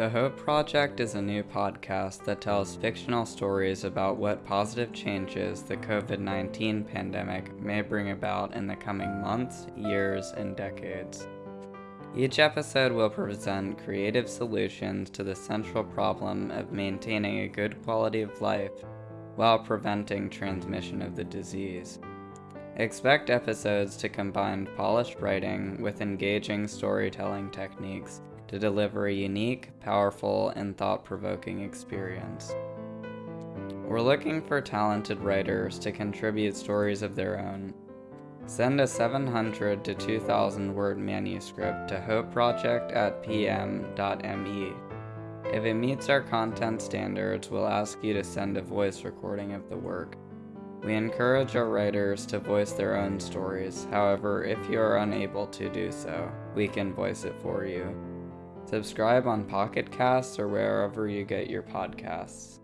The Hope Project is a new podcast that tells fictional stories about what positive changes the COVID 19 pandemic may bring about in the coming months, years, and decades. Each episode will present creative solutions to the central problem of maintaining a good quality of life while preventing transmission of the disease. Expect episodes to combine polished writing with engaging storytelling techniques to deliver a unique, powerful, and thought provoking experience. We're looking for talented writers to contribute stories of their own. Send a 700 to 2000 word manuscript to hopeproject at pm.me. If it meets our content standards, we'll ask you to send a voice recording of the work. We encourage our writers to voice their own stories, however, if you are unable to do so, we can voice it for you. Subscribe on Pocket Casts or wherever you get your podcasts.